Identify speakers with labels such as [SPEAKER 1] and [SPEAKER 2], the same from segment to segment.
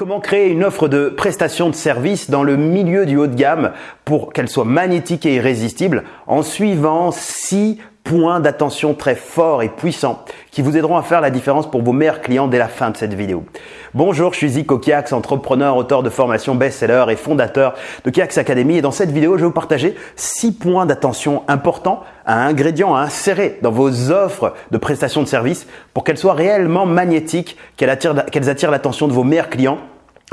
[SPEAKER 1] Comment créer une offre de prestation de service dans le milieu du haut de gamme pour qu'elle soit magnétique et irrésistible en suivant six points d'attention très forts et puissants qui vous aideront à faire la différence pour vos meilleurs clients dès la fin de cette vidéo. Bonjour, je suis Zico Kiax, entrepreneur, auteur de formation best-seller et fondateur de Kiax Academy et dans cette vidéo, je vais vous partager six points d'attention importants, un ingrédient à insérer dans vos offres de prestations de services pour qu'elles soient réellement magnétiques, qu'elles attirent l'attention de vos meilleurs clients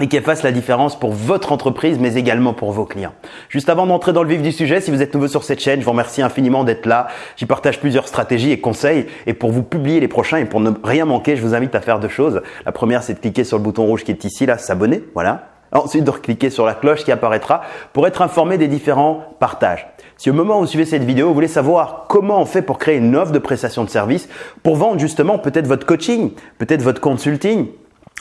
[SPEAKER 1] et qu'elle fasse la différence pour votre entreprise, mais également pour vos clients. Juste avant d'entrer dans le vif du sujet, si vous êtes nouveau sur cette chaîne, je vous remercie infiniment d'être là. J'y partage plusieurs stratégies et conseils. Et pour vous publier les prochains et pour ne rien manquer, je vous invite à faire deux choses. La première, c'est de cliquer sur le bouton rouge qui est ici, là, s'abonner. Voilà. Ensuite, de cliquer sur la cloche qui apparaîtra pour être informé des différents partages. Si au moment où vous suivez cette vidéo, vous voulez savoir comment on fait pour créer une offre de prestation de service, pour vendre justement peut-être votre coaching, peut-être votre consulting,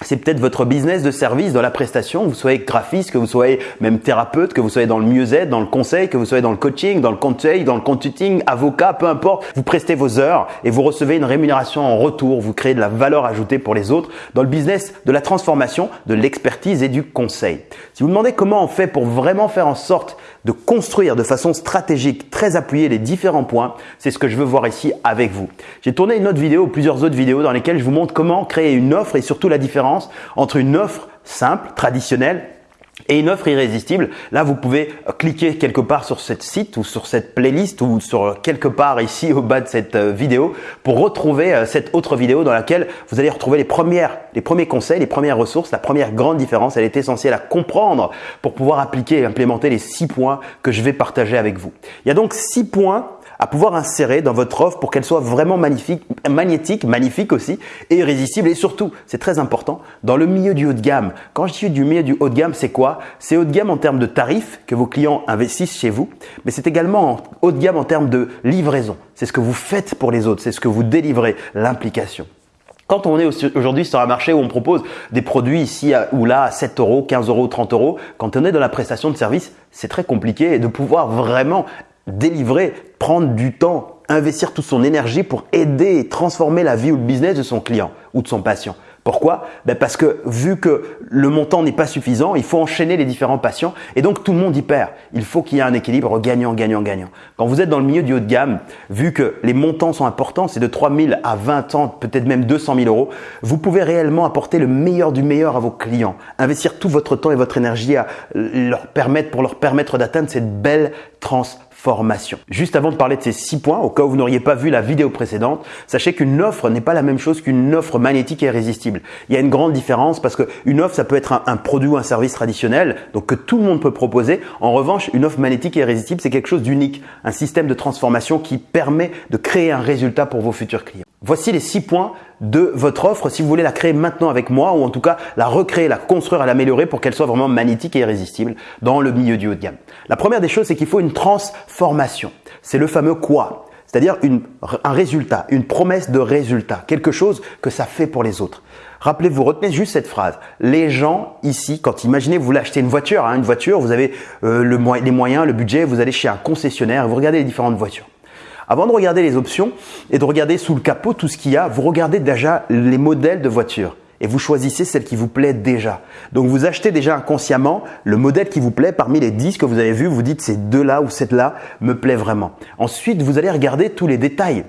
[SPEAKER 1] c'est peut-être votre business de service dans la prestation, vous soyez graphiste, que vous soyez même thérapeute, que vous soyez dans le mieux-être, dans le conseil, que vous soyez dans le coaching, dans le conseil, dans le consulting, avocat, peu importe, vous prestez vos heures et vous recevez une rémunération en retour, vous créez de la valeur ajoutée pour les autres dans le business de la transformation, de l'expertise et du conseil. Si vous demandez comment on fait pour vraiment faire en sorte de construire de façon stratégique, très appuyée les différents points, c'est ce que je veux voir ici avec vous. J'ai tourné une autre vidéo, plusieurs autres vidéos dans lesquelles je vous montre comment créer une offre et surtout la différence entre une offre simple, traditionnelle et une offre irrésistible. Là, vous pouvez cliquer quelque part sur cette site ou sur cette playlist ou sur quelque part ici au bas de cette euh, vidéo pour retrouver euh, cette autre vidéo dans laquelle vous allez retrouver les premières, les premiers conseils, les premières ressources. La première grande différence, elle est essentielle à comprendre pour pouvoir appliquer et implémenter les six points que je vais partager avec vous. Il y a donc six points à pouvoir insérer dans votre offre pour qu'elle soit vraiment magnifique, magnétique, magnifique aussi, et irrésistible. Et surtout, c'est très important, dans le milieu du haut de gamme. Quand je dis du milieu du haut de gamme, c'est quoi? C'est haut de gamme en termes de tarifs que vos clients investissent chez vous, mais c'est également haut de gamme en termes de livraison. C'est ce que vous faites pour les autres, c'est ce que vous délivrez, l'implication. Quand on est aujourd'hui sur un marché où on propose des produits ici ou là à 7 euros, 15 euros, 30 euros, quand on est dans la prestation de service, c'est très compliqué de pouvoir vraiment délivrer, prendre du temps, investir toute son énergie pour aider et transformer la vie ou le business de son client ou de son patient. Pourquoi? Ben Parce que vu que le montant n'est pas suffisant, il faut enchaîner les différents patients et donc tout le monde y perd. Il faut qu'il y ait un équilibre gagnant, gagnant, gagnant. Quand vous êtes dans le milieu du haut de gamme, vu que les montants sont importants, c'est de 3 000 à 20 ans, peut-être même 200 000 euros, vous pouvez réellement apporter le meilleur du meilleur à vos clients, investir tout votre temps et votre énergie à leur permettre, pour leur permettre d'atteindre cette belle transformation Juste avant de parler de ces six points, au cas où vous n'auriez pas vu la vidéo précédente, sachez qu'une offre n'est pas la même chose qu'une offre magnétique et irrésistible. Il y a une grande différence parce qu'une offre, ça peut être un, produit ou un service traditionnel, donc que tout le monde peut proposer. En revanche, une offre magnétique et irrésistible, c'est quelque chose d'unique, un système de transformation qui permet de créer un résultat pour vos futurs clients. Voici les six points de votre offre si vous voulez la créer maintenant avec moi ou en tout cas la recréer, la construire, l'améliorer pour qu'elle soit vraiment magnétique et irrésistible dans le milieu du haut de gamme. La première des choses, c'est qu'il faut une transformation. C'est le fameux quoi c'est-à-dire un résultat, une promesse de résultat, quelque chose que ça fait pour les autres. Rappelez-vous, retenez juste cette phrase. Les gens ici, quand imaginez vous voulez acheter une voiture, hein, une voiture, vous avez euh, les moyens, le budget, vous allez chez un concessionnaire, vous regardez les différentes voitures. Avant de regarder les options et de regarder sous le capot tout ce qu'il y a, vous regardez déjà les modèles de voitures et vous choisissez celle qui vous plaît déjà. Donc vous achetez déjà inconsciemment le modèle qui vous plaît parmi les 10 que vous avez vus, vous dites ces deux-là ou cette-là me plaît vraiment. Ensuite, vous allez regarder tous les détails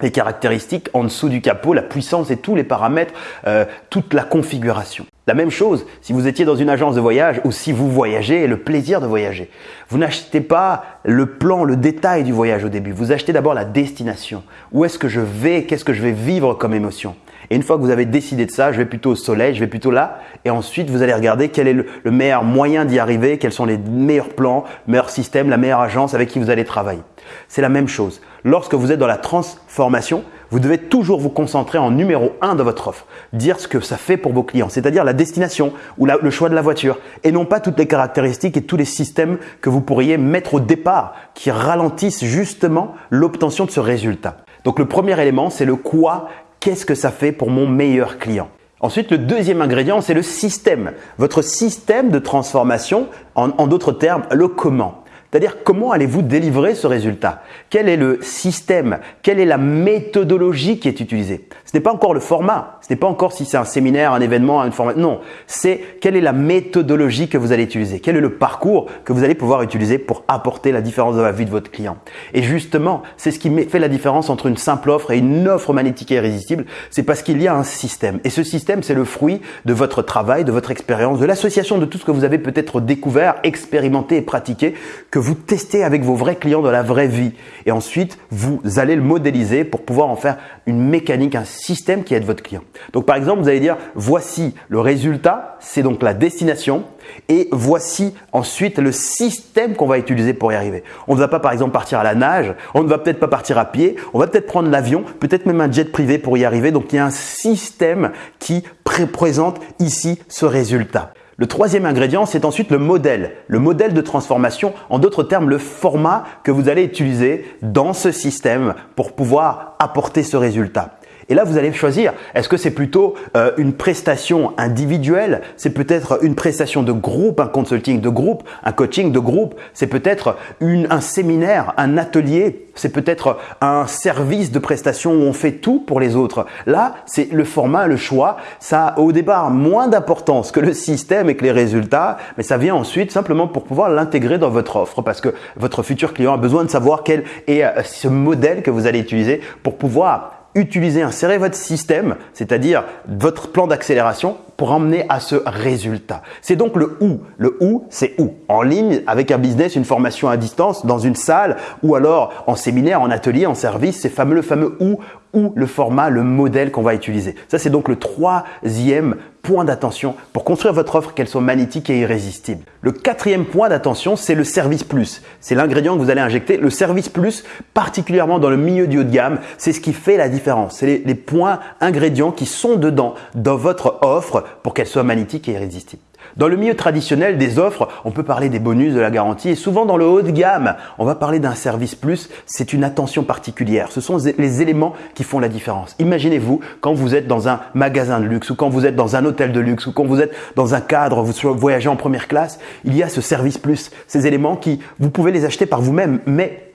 [SPEAKER 1] les caractéristiques en dessous du capot, la puissance et tous les paramètres, euh, toute la configuration. La même chose si vous étiez dans une agence de voyage ou si vous voyagez le plaisir de voyager. Vous n'achetez pas le plan, le détail du voyage au début. Vous achetez d'abord la destination. Où est-ce que je vais? Qu'est-ce que je vais vivre comme émotion? Et une fois que vous avez décidé de ça, je vais plutôt au soleil, je vais plutôt là. Et ensuite, vous allez regarder quel est le, meilleur moyen d'y arriver, quels sont les meilleurs plans, meilleurs systèmes, la meilleure agence avec qui vous allez travailler. C'est la même chose. Lorsque vous êtes dans la transformation, vous devez toujours vous concentrer en numéro un de votre offre. Dire ce que ça fait pour vos clients, c'est-à-dire la destination ou le choix de la voiture et non pas toutes les caractéristiques et tous les systèmes que vous pourriez mettre au départ qui ralentissent justement l'obtention de ce résultat. Donc le premier élément, c'est le quoi qu'est-ce que ça fait pour mon meilleur client? Ensuite, le deuxième ingrédient, c'est le système. Votre système de transformation, en, en d'autres termes, le comment. C'est-à-dire comment allez-vous délivrer ce résultat? Quel est le système? Quelle est la méthodologie qui est utilisée? Ce n'est pas encore le format, ce n'est pas encore si c'est un séminaire, un événement, une formation. Non, c'est quelle est la méthodologie que vous allez utiliser, quel est le parcours que vous allez pouvoir utiliser pour apporter la différence dans la vie de votre client. Et justement, c'est ce qui fait la différence entre une simple offre et une offre magnétique et irrésistible, c'est parce qu'il y a un système. Et ce système, c'est le fruit de votre travail, de votre expérience, de l'association de tout ce que vous avez peut-être découvert, expérimenté et pratiqué, que vous testez avec vos vrais clients dans la vraie vie. Et ensuite, vous allez le modéliser pour pouvoir en faire une mécanique, un système qui aide votre client. Donc par exemple, vous allez dire voici le résultat, c'est donc la destination et voici ensuite le système qu'on va utiliser pour y arriver. On ne va pas par exemple partir à la nage, on ne va peut-être pas partir à pied, on va peut-être prendre l'avion, peut-être même un jet privé pour y arriver. Donc il y a un système qui présente ici ce résultat. Le troisième ingrédient, c'est ensuite le modèle. Le modèle de transformation, en d'autres termes, le format que vous allez utiliser dans ce système pour pouvoir apporter ce résultat. Et là, vous allez choisir, est-ce que c'est plutôt euh, une prestation individuelle? C'est peut-être une prestation de groupe, un consulting de groupe, un coaching de groupe? C'est peut-être un séminaire, un atelier? C'est peut-être un service de prestation où on fait tout pour les autres? Là, c'est le format, le choix. Ça au départ moins d'importance que le système et que les résultats, mais ça vient ensuite simplement pour pouvoir l'intégrer dans votre offre parce que votre futur client a besoin de savoir quel est euh, ce modèle que vous allez utiliser pour pouvoir utiliser, insérer votre système, c'est-à-dire votre plan d'accélération pour emmener à ce résultat. C'est donc le où. Le où, c'est où? En ligne, avec un business, une formation à distance, dans une salle, ou alors en séminaire, en atelier, en service, c'est fameux, le fameux où ou le format, le modèle qu'on va utiliser. Ça, c'est donc le troisième point d'attention pour construire votre offre, qu'elle soit magnétique et irrésistible. Le quatrième point d'attention, c'est le service plus. C'est l'ingrédient que vous allez injecter. Le service plus, particulièrement dans le milieu du haut de gamme, c'est ce qui fait la différence. C'est les, les points ingrédients qui sont dedans dans votre offre pour qu'elle soit magnétique et irrésistible. Dans le milieu traditionnel des offres, on peut parler des bonus, de la garantie et souvent dans le haut de gamme, on va parler d'un service plus, c'est une attention particulière. Ce sont les éléments qui font la différence. Imaginez-vous quand vous êtes dans un magasin de luxe ou quand vous êtes dans un hôtel de luxe ou quand vous êtes dans un cadre, vous voyagez en première classe, il y a ce service plus, ces éléments qui, vous pouvez les acheter par vous-même, mais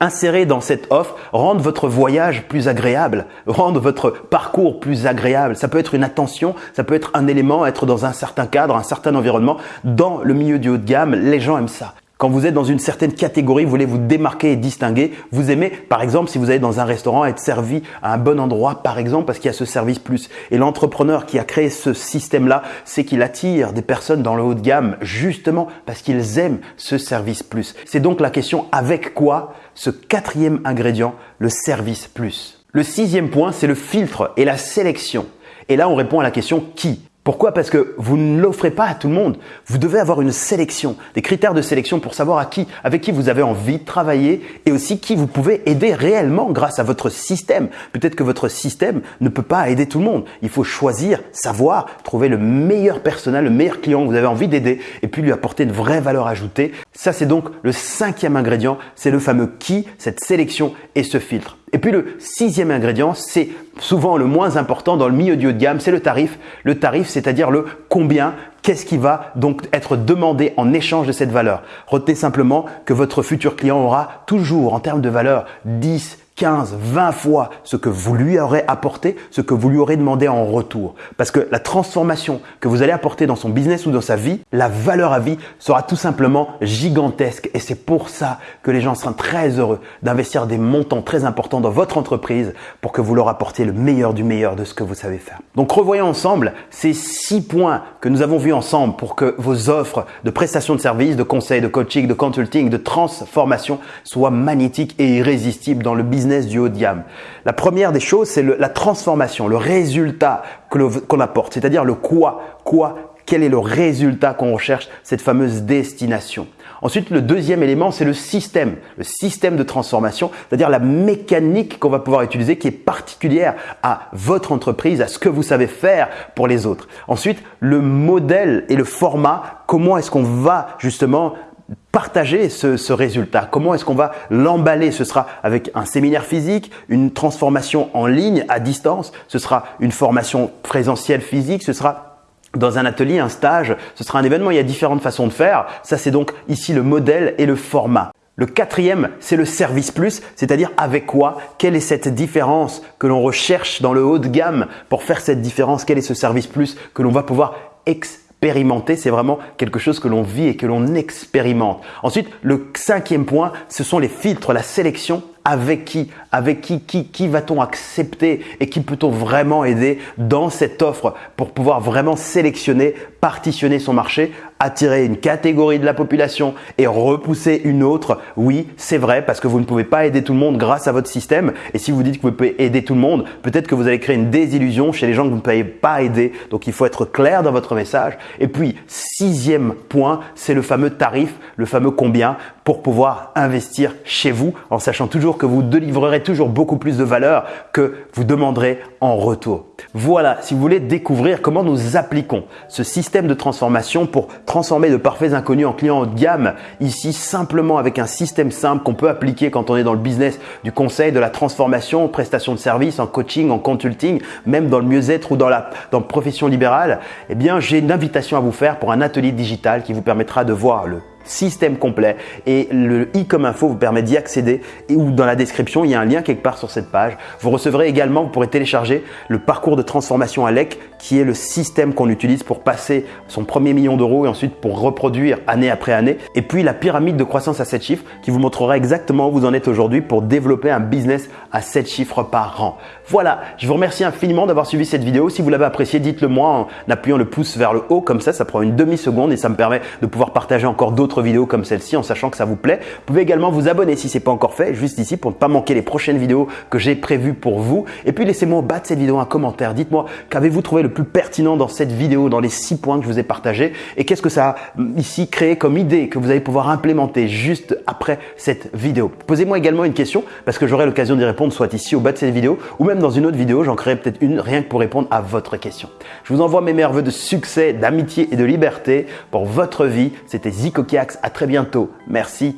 [SPEAKER 1] insérer dans cette offre, rendre votre voyage plus agréable, rendre votre parcours plus agréable. Ça peut être une attention, ça peut être un élément, être dans un certain cadre, un certain environnement. Dans le milieu du haut de gamme, les gens aiment ça. Quand vous êtes dans une certaine catégorie, vous voulez vous démarquer et distinguer, vous aimez, par exemple, si vous allez dans un restaurant, être servi à un bon endroit, par exemple, parce qu'il y a ce service plus. Et l'entrepreneur qui a créé ce système-là, c'est qu'il attire des personnes dans le haut de gamme, justement parce qu'ils aiment ce service plus. C'est donc la question avec quoi ce quatrième ingrédient, le service plus? Le sixième point, c'est le filtre et la sélection. Et là, on répond à la question qui? Pourquoi? Parce que vous ne l'offrez pas à tout le monde. Vous devez avoir une sélection, des critères de sélection pour savoir à qui, avec qui vous avez envie de travailler et aussi qui vous pouvez aider réellement grâce à votre système. Peut-être que votre système ne peut pas aider tout le monde. Il faut choisir, savoir, trouver le meilleur personnel, le meilleur client que vous avez envie d'aider et puis lui apporter une vraie valeur ajoutée. Ça, c'est donc le cinquième ingrédient, c'est le fameux qui, cette sélection et ce filtre. Et puis le sixième ingrédient, c'est souvent le moins important dans le milieu du haut de gamme, c'est le tarif. Le tarif, c'est-à-dire le combien, qu'est-ce qui va donc être demandé en échange de cette valeur. Retenez simplement que votre futur client aura toujours en termes de valeur 10, 15, 20 fois ce que vous lui aurez apporté, ce que vous lui aurez demandé en retour. Parce que la transformation que vous allez apporter dans son business ou dans sa vie, la valeur à vie sera tout simplement gigantesque. Et c'est pour ça que les gens seront très heureux d'investir des montants très importants dans votre entreprise pour que vous leur apportiez le meilleur du meilleur de ce que vous savez faire. Donc revoyons ensemble ces six points que nous avons vus ensemble pour que vos offres de prestations de services, de conseils, de coaching, de consulting, de transformation soient magnétiques et irrésistibles dans le business du haut de gamme. La première des choses, c'est la transformation, le résultat qu'on apporte, c'est-à-dire le quoi, quoi, quel est le résultat qu'on recherche, cette fameuse destination. Ensuite, le deuxième élément, c'est le système, le système de transformation, c'est-à-dire la mécanique qu'on va pouvoir utiliser qui est particulière à votre entreprise, à ce que vous savez faire pour les autres. Ensuite, le modèle et le format, comment est-ce qu'on va justement partager ce, résultat. Comment est-ce qu'on va l'emballer? Ce sera avec un séminaire physique, une transformation en ligne à distance, ce sera une formation présentielle physique, ce sera dans un atelier, un stage, ce sera un événement, il y a différentes façons de faire. Ça, c'est donc ici le modèle et le format. Le quatrième, c'est le service plus, c'est-à-dire avec quoi, quelle est cette différence que l'on recherche dans le haut de gamme pour faire cette différence, quel est ce service plus que l'on va pouvoir expérimenter. C'est vraiment quelque chose que l'on vit et que l'on expérimente. Ensuite, le cinquième point, ce sont les filtres, la sélection avec qui, avec qui, qui, qui va-t-on accepter et qui peut-on vraiment aider dans cette offre pour pouvoir vraiment sélectionner, partitionner son marché, attirer une catégorie de la population et repousser une autre? Oui, c'est vrai parce que vous ne pouvez pas aider tout le monde grâce à votre système. Et si vous dites que vous pouvez aider tout le monde, peut-être que vous allez créer une désillusion chez les gens que vous ne pouvez pas aider. Donc il faut être clair dans votre message. Et puis, sixième point, c'est le fameux tarif, le fameux combien pour pouvoir investir chez vous en sachant toujours que vous délivrerez toujours beaucoup plus de valeur que vous demanderez en retour. Voilà, si vous voulez découvrir comment nous appliquons ce système de transformation pour transformer de parfaits inconnus en clients haut de gamme, ici simplement avec un système simple qu'on peut appliquer quand on est dans le business du conseil, de la transformation, prestation de services, en coaching, en consulting, même dans le mieux-être ou dans la, dans profession libérale, eh bien j'ai une invitation à vous faire pour un atelier digital qui vous permettra de voir le système complet et le i comme info vous permet d'y accéder et ou dans la description il y a un lien quelque part sur cette page. Vous recevrez également, vous pourrez télécharger le parcours de transformation ALEC qui est le système qu'on utilise pour passer son premier million d'euros et ensuite pour reproduire année après année. Et puis la pyramide de croissance à 7 chiffres qui vous montrera exactement où vous en êtes aujourd'hui pour développer un business à 7 chiffres par an. Voilà, je vous remercie infiniment d'avoir suivi cette vidéo. Si vous l'avez apprécié, dites-le moi en appuyant le pouce vers le haut comme ça, ça prend une demi-seconde et ça me permet de pouvoir partager encore d'autres vidéos comme celle-ci en sachant que ça vous plaît. Vous pouvez également vous abonner si ce n'est pas encore fait, juste ici pour ne pas manquer les prochaines vidéos que j'ai prévues pour vous. Et puis laissez-moi au bas de cette vidéo un commentaire. Dites-moi qu'avez-vous trouvé le plus pertinent dans cette vidéo, dans les six points que je vous ai partagés? Et qu'est-ce que ça a mm, ici créé comme idée que vous allez pouvoir implémenter juste après cette vidéo? Posez-moi également une question parce que j'aurai l'occasion d'y répondre soit ici au bas de cette vidéo ou même dans une autre vidéo, j'en créerai peut-être une rien que pour répondre à votre question. Je vous envoie mes meilleurs voeux de succès, d'amitié et de liberté pour votre vie. C'était Zico à très bientôt. Merci.